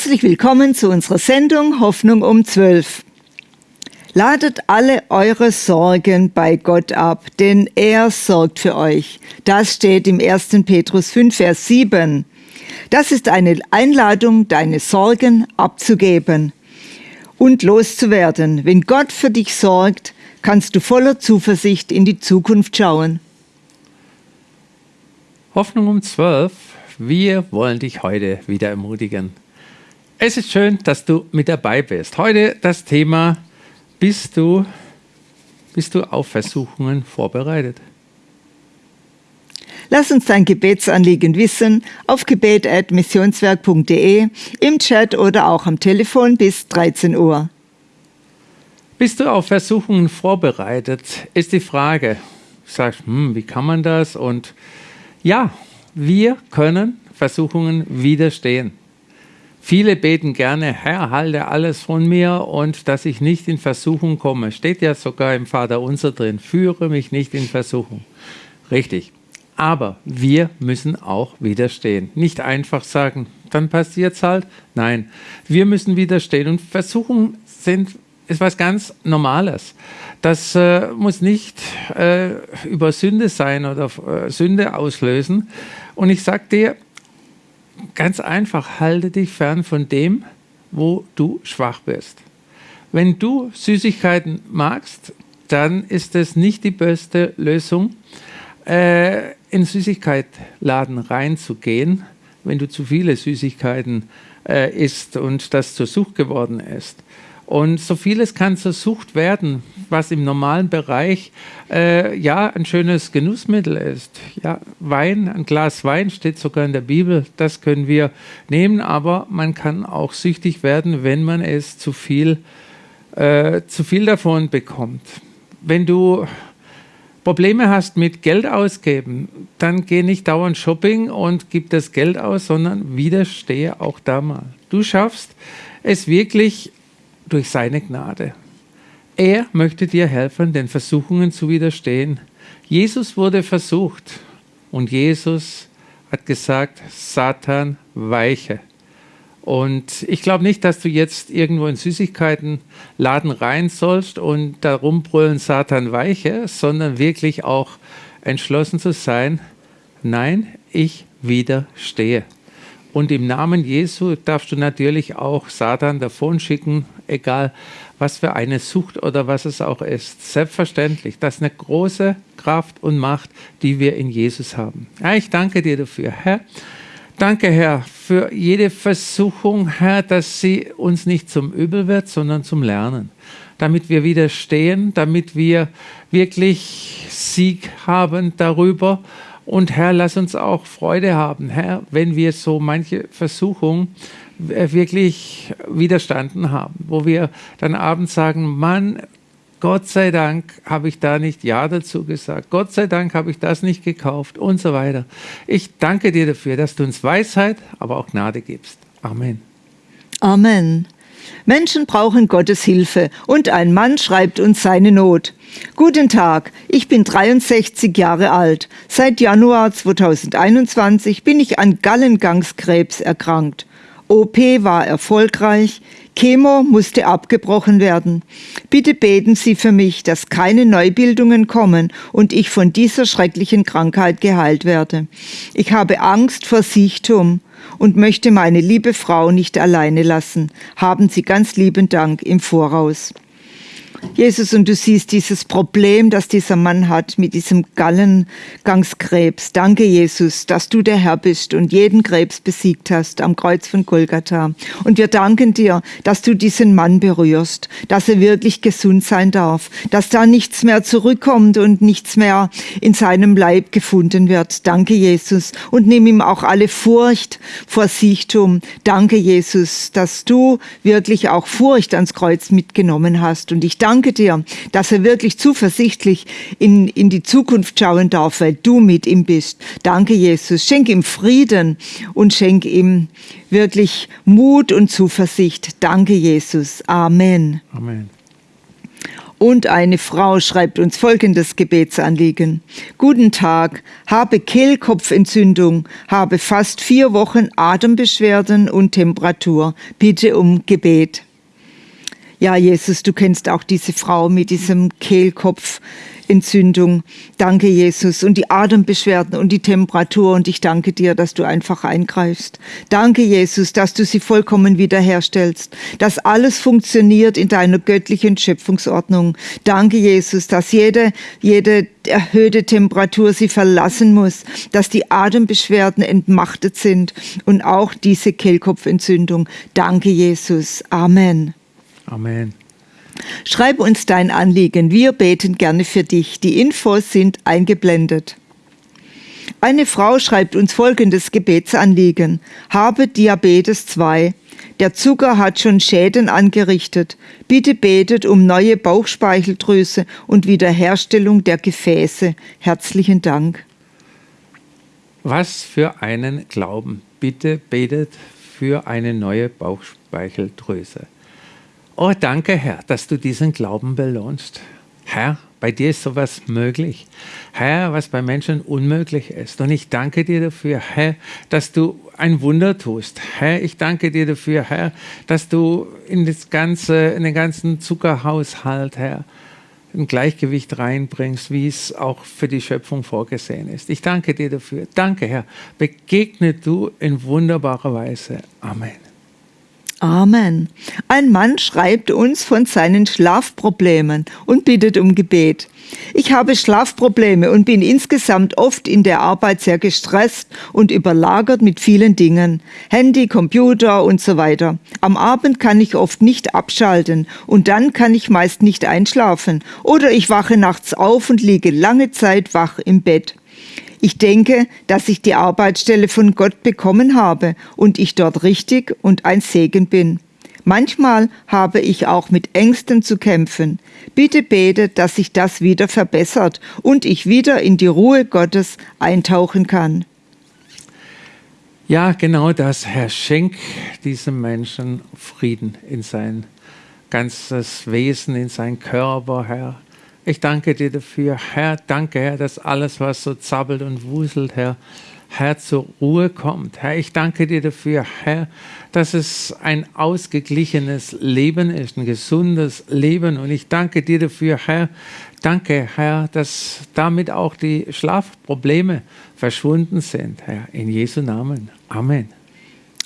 Herzlich willkommen zu unserer Sendung Hoffnung um 12. Ladet alle eure Sorgen bei Gott ab, denn er sorgt für euch. Das steht im 1. Petrus 5, Vers 7. Das ist eine Einladung, deine Sorgen abzugeben und loszuwerden. Wenn Gott für dich sorgt, kannst du voller Zuversicht in die Zukunft schauen. Hoffnung um 12. Wir wollen dich heute wieder ermutigen. Es ist schön, dass du mit dabei bist. Heute das Thema, bist du, bist du auf Versuchungen vorbereitet? Lass uns dein Gebetsanliegen wissen auf gebet.missionswerk.de, im Chat oder auch am Telefon bis 13 Uhr. Bist du auf Versuchungen vorbereitet, ist die Frage. Du sagst, hm, wie kann man das? Und ja, wir können Versuchungen widerstehen. Viele beten gerne, Herr, halte alles von mir und dass ich nicht in Versuchung komme. Steht ja sogar im Vater unser drin, führe mich nicht in Versuchung. Richtig. Aber wir müssen auch widerstehen. Nicht einfach sagen, dann passiert es halt. Nein, wir müssen widerstehen. Und Versuchungen sind, ist was ganz Normales. Das äh, muss nicht äh, über Sünde sein oder äh, Sünde auslösen. Und ich sage dir, ganz einfach, halte dich fern von dem, wo du schwach bist. Wenn du Süßigkeiten magst, dann ist es nicht die beste Lösung, äh, in Süßigkeitladen reinzugehen, wenn du zu viele Süßigkeiten äh, isst und das zur Sucht geworden ist. Und so vieles kann zur Sucht werden, was im normalen Bereich äh, ja ein schönes Genussmittel ist. Ja, Wein, ein Glas Wein steht sogar in der Bibel, das können wir nehmen, aber man kann auch süchtig werden, wenn man es zu viel, äh, zu viel davon bekommt. Wenn du Probleme hast mit Geld ausgeben, dann geh nicht dauernd Shopping und gib das Geld aus, sondern widerstehe auch da mal. Du schaffst es wirklich durch seine Gnade. Er möchte dir helfen, den Versuchungen zu widerstehen. Jesus wurde versucht und Jesus hat gesagt, Satan weiche. Und ich glaube nicht, dass du jetzt irgendwo in Süßigkeitenladen rein sollst und darum brüllen Satan weiche, sondern wirklich auch entschlossen zu sein, nein, ich widerstehe. Und im Namen Jesu darfst du natürlich auch Satan davon schicken, egal was für eine Sucht oder was es auch ist. Selbstverständlich, das ist eine große Kraft und Macht, die wir in Jesus haben. Ja, ich danke dir dafür, Herr. Danke, Herr, für jede Versuchung, Herr, dass sie uns nicht zum Übel wird, sondern zum Lernen. Damit wir widerstehen, damit wir wirklich Sieg haben darüber und Herr, lass uns auch Freude haben, Herr, wenn wir so manche Versuchung äh, wirklich widerstanden haben, wo wir dann abends sagen, Mann, Gott sei Dank habe ich da nicht Ja dazu gesagt. Gott sei Dank habe ich das nicht gekauft und so weiter. Ich danke dir dafür, dass du uns Weisheit, aber auch Gnade gibst. Amen. Amen. Menschen brauchen Gottes Hilfe und ein Mann schreibt uns seine Not. Guten Tag, ich bin 63 Jahre alt. Seit Januar 2021 bin ich an Gallengangskrebs erkrankt. OP war erfolgreich, Chemo musste abgebrochen werden. Bitte beten Sie für mich, dass keine Neubildungen kommen und ich von dieser schrecklichen Krankheit geheilt werde. Ich habe Angst vor Siechtum und möchte meine liebe Frau nicht alleine lassen. Haben Sie ganz lieben Dank im Voraus. Jesus, und du siehst dieses Problem, das dieser Mann hat mit diesem Gallengangskrebs. Danke, Jesus, dass du der Herr bist und jeden Krebs besiegt hast am Kreuz von Golgatha. Und wir danken dir, dass du diesen Mann berührst, dass er wirklich gesund sein darf, dass da nichts mehr zurückkommt und nichts mehr in seinem Leib gefunden wird. Danke, Jesus. Und nimm ihm auch alle Furcht vor Siechtum. Danke, Jesus, dass du wirklich auch Furcht ans Kreuz mitgenommen hast. Und ich danke danke dir, dass er wirklich zuversichtlich in, in die Zukunft schauen darf, weil du mit ihm bist. Danke, Jesus. Schenk ihm Frieden und schenk ihm wirklich Mut und Zuversicht. Danke, Jesus. Amen. Amen. Und eine Frau schreibt uns folgendes Gebetsanliegen. Guten Tag, habe Kehlkopfentzündung, habe fast vier Wochen Atembeschwerden und Temperatur. Bitte um Gebet. Ja, Jesus, du kennst auch diese Frau mit diesem Kehlkopf. Entzündung. Danke, Jesus. Und die Atembeschwerden und die Temperatur. Und ich danke dir, dass du einfach eingreifst. Danke, Jesus, dass du sie vollkommen wiederherstellst. Dass alles funktioniert in deiner göttlichen Schöpfungsordnung. Danke, Jesus, dass jede, jede erhöhte Temperatur sie verlassen muss, dass die Atembeschwerden entmachtet sind und auch diese Kehlkopfentzündung. Danke, Jesus. Amen. Amen. Schreib uns dein Anliegen, wir beten gerne für dich. Die Infos sind eingeblendet. Eine Frau schreibt uns folgendes Gebetsanliegen. Habe Diabetes 2. Der Zucker hat schon Schäden angerichtet. Bitte betet um neue Bauchspeicheldrüse und Wiederherstellung der Gefäße. Herzlichen Dank. Was für einen Glauben. Bitte betet für eine neue Bauchspeicheldrüse. Oh, danke, Herr, dass du diesen Glauben belohnst. Herr, bei dir ist sowas möglich. Herr, was bei Menschen unmöglich ist. Und ich danke dir dafür, Herr, dass du ein Wunder tust. Herr, ich danke dir dafür, Herr, dass du in, das ganze, in den ganzen Zuckerhaushalt, Herr, ein Gleichgewicht reinbringst, wie es auch für die Schöpfung vorgesehen ist. Ich danke dir dafür. Danke, Herr. Begegne du in wunderbarer Weise. Amen. Amen. Ein Mann schreibt uns von seinen Schlafproblemen und bittet um Gebet. Ich habe Schlafprobleme und bin insgesamt oft in der Arbeit sehr gestresst und überlagert mit vielen Dingen. Handy, Computer und so weiter. Am Abend kann ich oft nicht abschalten und dann kann ich meist nicht einschlafen. Oder ich wache nachts auf und liege lange Zeit wach im Bett. Ich denke, dass ich die Arbeitsstelle von Gott bekommen habe und ich dort richtig und ein Segen bin. Manchmal habe ich auch mit Ängsten zu kämpfen. Bitte bete, dass sich das wieder verbessert und ich wieder in die Ruhe Gottes eintauchen kann. Ja, genau das, Herr. Schenk diesem Menschen Frieden in sein ganzes Wesen, in sein Körper, Herr. Ich danke dir dafür, Herr. Danke, Herr, dass alles, was so zappelt und wuselt, Herr, Herr, zur Ruhe kommt. Herr, ich danke dir dafür, Herr, dass es ein ausgeglichenes Leben ist, ein gesundes Leben. Und ich danke dir dafür, Herr. Danke, Herr, dass damit auch die Schlafprobleme verschwunden sind, Herr. In Jesu Namen. Amen.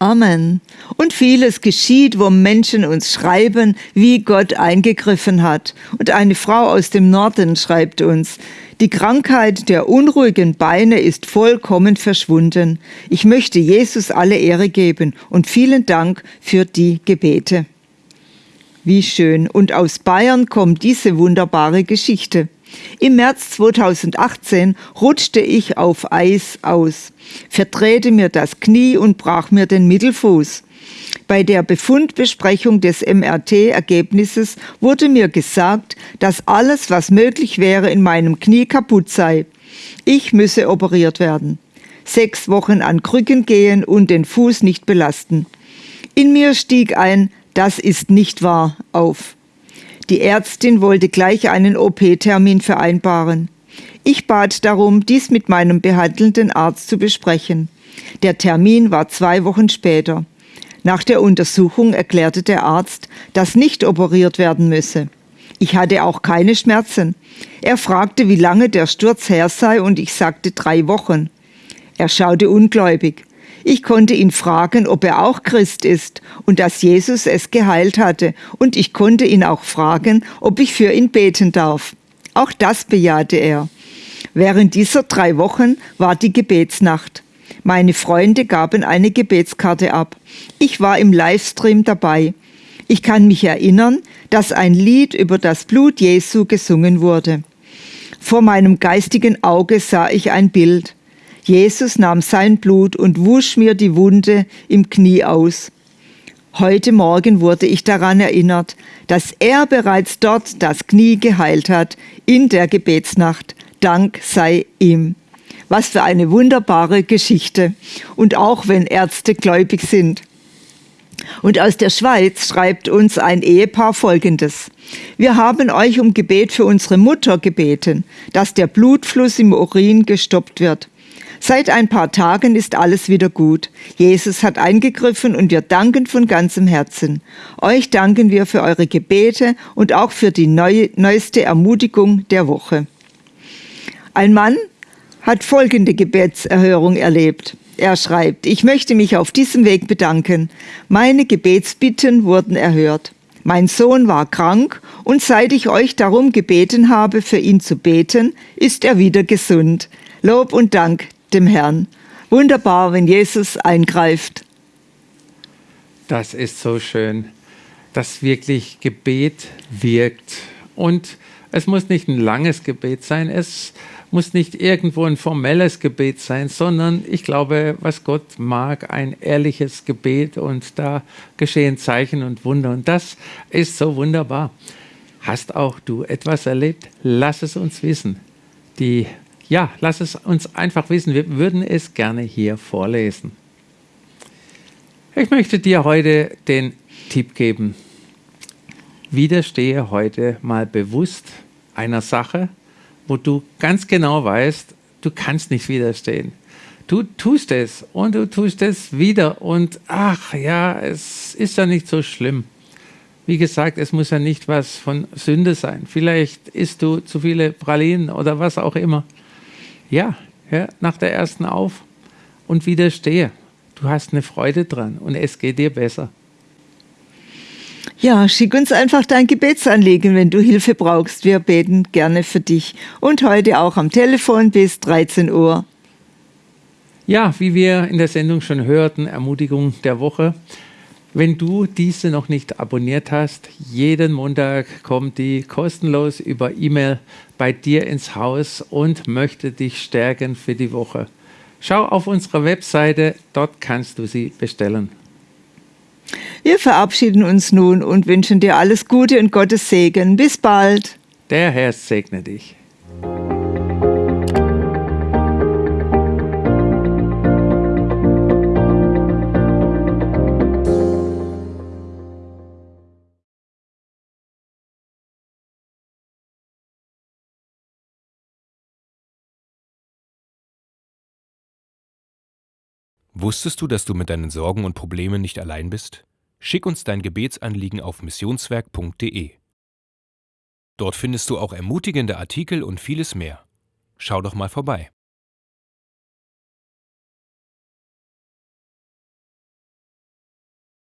Amen. Und vieles geschieht, wo Menschen uns schreiben, wie Gott eingegriffen hat. Und eine Frau aus dem Norden schreibt uns, die Krankheit der unruhigen Beine ist vollkommen verschwunden. Ich möchte Jesus alle Ehre geben und vielen Dank für die Gebete. Wie schön. Und aus Bayern kommt diese wunderbare Geschichte. Im März 2018 rutschte ich auf Eis aus, verdrehte mir das Knie und brach mir den Mittelfuß. Bei der Befundbesprechung des MRT-Ergebnisses wurde mir gesagt, dass alles, was möglich wäre, in meinem Knie kaputt sei. Ich müsse operiert werden. Sechs Wochen an Krücken gehen und den Fuß nicht belasten. In mir stieg ein, das ist nicht wahr, auf. Die Ärztin wollte gleich einen OP-Termin vereinbaren. Ich bat darum, dies mit meinem behandelnden Arzt zu besprechen. Der Termin war zwei Wochen später. Nach der Untersuchung erklärte der Arzt, dass nicht operiert werden müsse. Ich hatte auch keine Schmerzen. Er fragte, wie lange der Sturz her sei, und ich sagte drei Wochen. Er schaute ungläubig. Ich konnte ihn fragen, ob er auch Christ ist und dass Jesus es geheilt hatte, und ich konnte ihn auch fragen, ob ich für ihn beten darf. Auch das bejahte er. Während dieser drei Wochen war die Gebetsnacht. Meine Freunde gaben eine Gebetskarte ab. Ich war im Livestream dabei. Ich kann mich erinnern, dass ein Lied über das Blut Jesu gesungen wurde. Vor meinem geistigen Auge sah ich ein Bild. Jesus nahm sein Blut und wusch mir die Wunde im Knie aus. Heute Morgen wurde ich daran erinnert, dass er bereits dort das Knie geheilt hat, in der Gebetsnacht. Dank sei ihm. Was für eine wunderbare Geschichte. Und auch wenn Ärzte gläubig sind. Und aus der Schweiz schreibt uns ein Ehepaar Folgendes. Wir haben euch um Gebet für unsere Mutter gebeten, dass der Blutfluss im Urin gestoppt wird. Seit ein paar Tagen ist alles wieder gut. Jesus hat eingegriffen und wir danken von ganzem Herzen. Euch danken wir für eure Gebete und auch für die neue, neueste Ermutigung der Woche. Ein Mann hat folgende Gebetserhörung erlebt. Er schreibt, ich möchte mich auf diesem Weg bedanken. Meine Gebetsbitten wurden erhört. Mein Sohn war krank und seit ich euch darum gebeten habe, für ihn zu beten, ist er wieder gesund. Lob und Dank dem Herrn. Wunderbar, wenn Jesus eingreift. Das ist so schön, dass wirklich Gebet wirkt. Und es muss nicht ein langes Gebet sein, es muss nicht irgendwo ein formelles Gebet sein, sondern ich glaube, was Gott mag, ein ehrliches Gebet und da geschehen Zeichen und Wunder. Und das ist so wunderbar. Hast auch du etwas erlebt? Lass es uns wissen. Die, ja, lass es uns einfach wissen. Wir würden es gerne hier vorlesen. Ich möchte dir heute den Tipp geben. Widerstehe heute mal bewusst einer Sache, wo du ganz genau weißt, du kannst nicht widerstehen. Du tust es und du tust es wieder und ach ja, es ist ja nicht so schlimm. Wie gesagt, es muss ja nicht was von Sünde sein. Vielleicht isst du zu viele Pralinen oder was auch immer. Ja, hör nach der ersten auf und widerstehe. Du hast eine Freude dran und es geht dir besser. Ja, schick uns einfach dein Gebetsanliegen, wenn du Hilfe brauchst. Wir beten gerne für dich. Und heute auch am Telefon bis 13 Uhr. Ja, wie wir in der Sendung schon hörten, Ermutigung der Woche. Wenn du diese noch nicht abonniert hast, jeden Montag kommt die kostenlos über E-Mail bei dir ins Haus und möchte dich stärken für die Woche. Schau auf unsere Webseite, dort kannst du sie bestellen. Wir verabschieden uns nun und wünschen dir alles Gute und Gottes Segen. Bis bald. Der Herr segne dich. Wusstest du, dass du mit deinen Sorgen und Problemen nicht allein bist? Schick uns dein Gebetsanliegen auf missionswerk.de. Dort findest du auch ermutigende Artikel und vieles mehr. Schau doch mal vorbei.